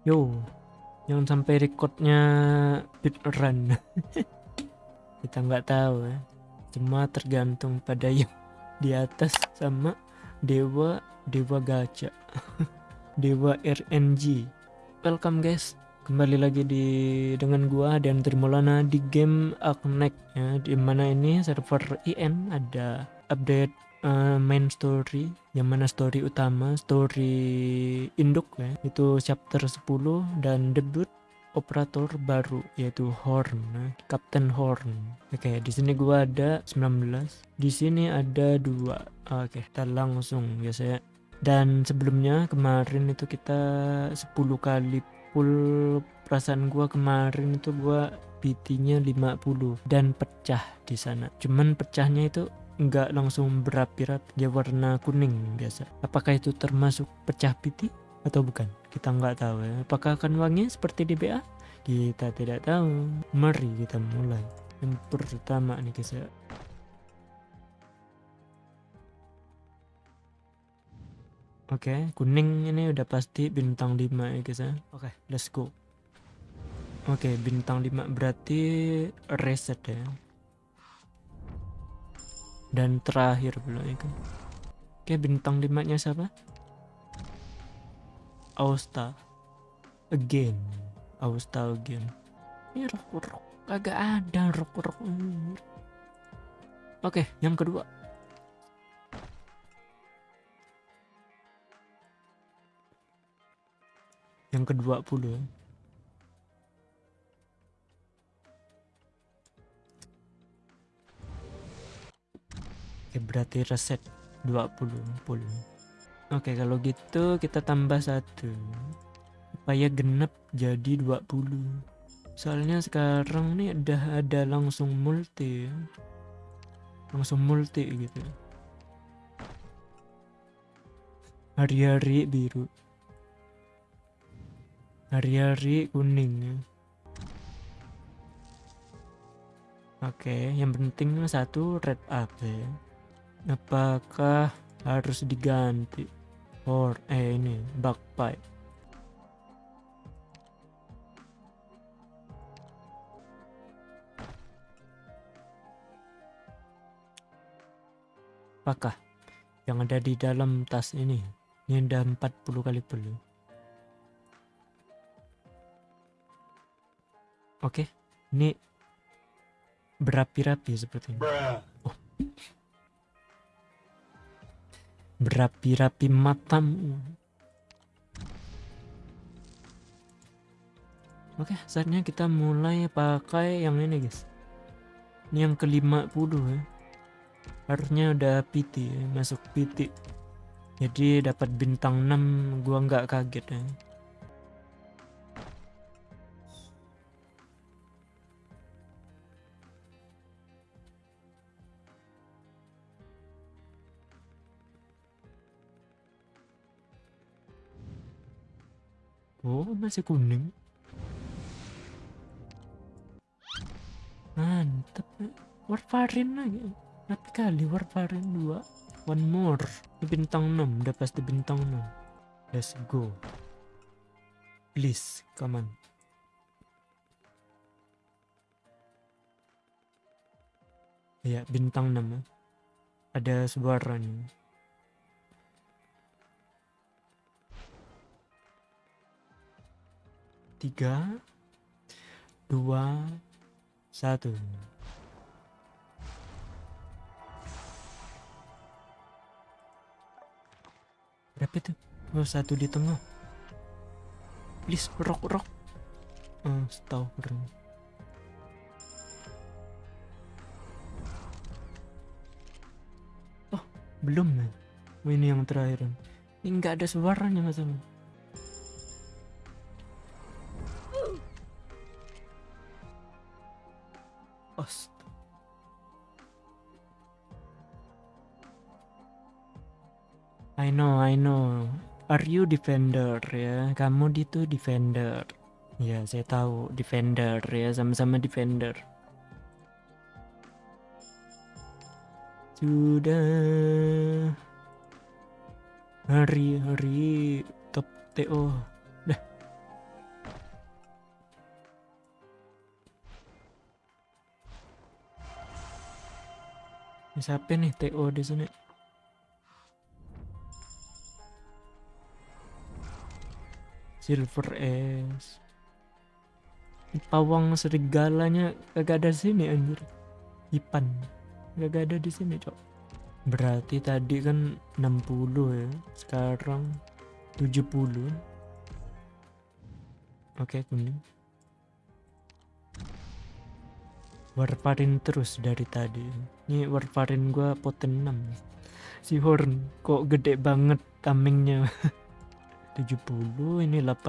Yo, jangan sampai recordnya run. Kita nggak tahu ya. Cuma tergantung pada yang di atas sama dewa dewa gacha. dewa RNG. Welcome guys. Kembali lagi di dengan gua dan Trimulana di game Aknek ya. Di mana ini server IN ada update uh, main story yang mana story utama story induk ya. Itu chapter 10 dan debut operator baru yaitu Horn nah, Captain Horn. Oke okay, di sini gua ada 19 di sini ada dua. Oke okay, kita langsung ya saya. Dan sebelumnya kemarin itu kita 10 kali full perasaan gua kemarin itu gua PT-nya 50 dan pecah di sana. Cuman pecahnya itu nggak langsung berapi-rapi dia warna kuning biasa. Apakah itu termasuk pecah piti atau bukan? Kita nggak tahu ya. Apakah akan wangi seperti di BA kita tidak tahu. Mari kita mulai. Yang pertama nih guys ya. Oke, okay, kuning ini udah pasti bintang 5 ya guys ya. Oke, okay, let's go. Oke, okay, bintang 5 berarti reset ya dan terakhir pula ya kan oke bintang limanya siapa? Austa. Again. Austa again. Ini rok rok kagak ada rok rok oke yang kedua. Yang kedua puluh Oke, berarti reset 20 puluh. Oke, kalau gitu kita tambah satu supaya genep jadi 20. Soalnya sekarang nih udah ada langsung multi. Langsung multi gitu. Hari-hari biru. Hari-hari kuning ya. Oke, yang penting satu red up ya apakah harus diganti? Or eh ini bug pipe apakah yang ada di dalam tas ini? Ini ada 40 kali perlu oke ini berapi-rapi seperti ini. Oh berapi-rapi matamu. Oke, saatnya kita mulai pakai yang ini, guys. Ini yang ke-50 ya. Harusnya udah PT ya, masuk PT. Jadi dapat bintang 6, gua nggak kaget ya. Oh, masih kuning. Mantap. Warfarin lagi. Berapa kali Warfarin 2? One more. Bintang 6. Udah pasti bintang 6. Let's go. Please, come on. Ya, bintang 6. Ada suaranya. Tiga. Dua. Satu. Berapa itu? Oh satu di tengah. Please rock rock oh oh belum ya oh, ini yang terakhir. Ini nggak ada suaranya masalah I know, I know. Are you defender ya? Kamu itu defender. Ya, saya tahu defender ya, sama-sama defender. Sudah hari-hari top TO. Siapa nih TO di sini? Silver S. Pawang serigalanya kagak ada sini anjir. Ipan. Kagak ada di sini, Cok. Berarti tadi kan 60 ya. Sekarang 70. Oke, kuning. Warfarin terus dari tadi. Ini warfarin gua poten 6. Si Horn kok gede banget tamengnya. 70 ini 80.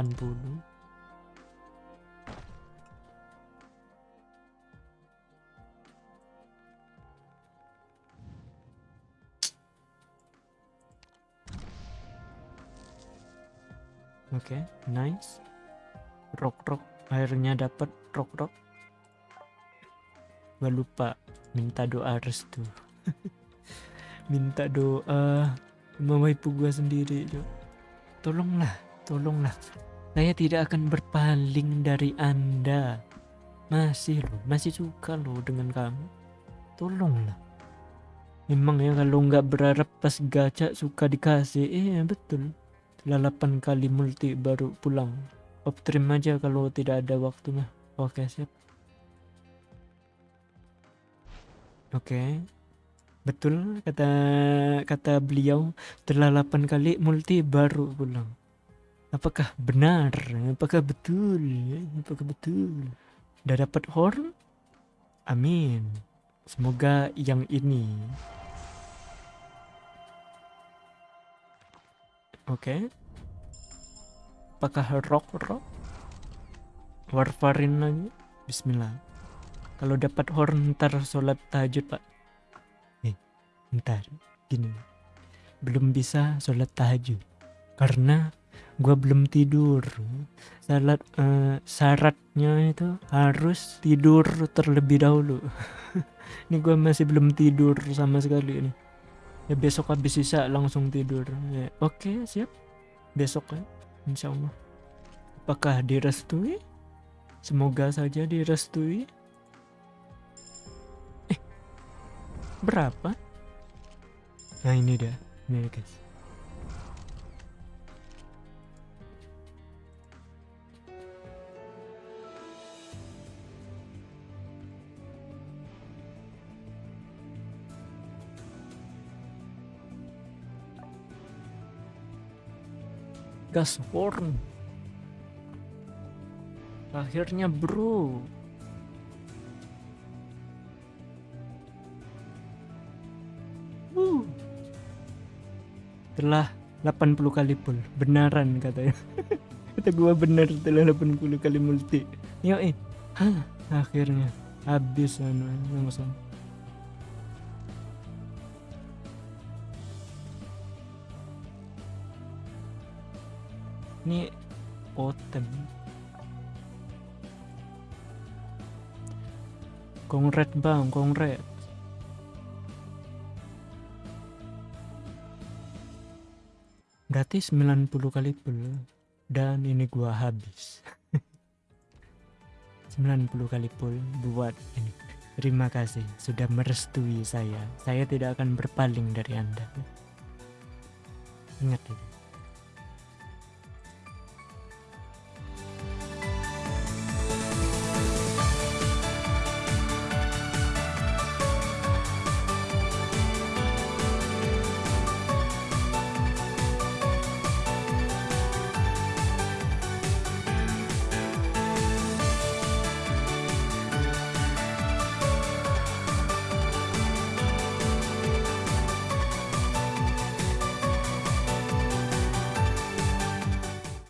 Oke, okay, nice. Rock rock akhirnya dapat rock rock. Gua lupa minta doa restu. minta doa sama ibu gua sendiri, Jo. Tolonglah, tolonglah. Saya tidak akan berpaling dari Anda. Masih loh, masih suka loh dengan kamu. Tolonglah. Memang ya kalau nggak berharap pas gacha suka dikasih, eh betul setelah 8 kali multi baru pulang optrim aja kalau tidak ada waktu mah oke siap oke betul kata kata beliau setelah 8 kali multi baru pulang apakah benar apakah betul apakah betul udah dapat horn amin semoga yang ini Oke. Apakah rock rock? Warfarin lagi? Bismillah. Kalau dapat horn ntar sholat tahajud pak. Nih, ntar gini. Belum bisa sholat tahajud karena gua belum tidur. Salat uh, syaratnya itu harus tidur terlebih dahulu. ini gua masih belum tidur sama sekali nih ya besok habis sisa langsung tidur ya, oke okay, siap besok kan insya Allah apakah direstui semoga saja direstui berapa? Nah ini dia. Ini guys. Gas horn akhirnya bro telah 80 kali pull benaran katanya. Kata gua bener setelah 80 kali multi. Yo eh. Hah, akhirnya. Habis anu langsung. Ini totem kongret bang. Kongret berarti 90 kali pul dan ini gua habis. 90 kali pul buat ini. Terima kasih sudah merestui saya. Saya tidak akan berpaling dari anda. Ingat itu